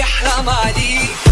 بيحرم عليك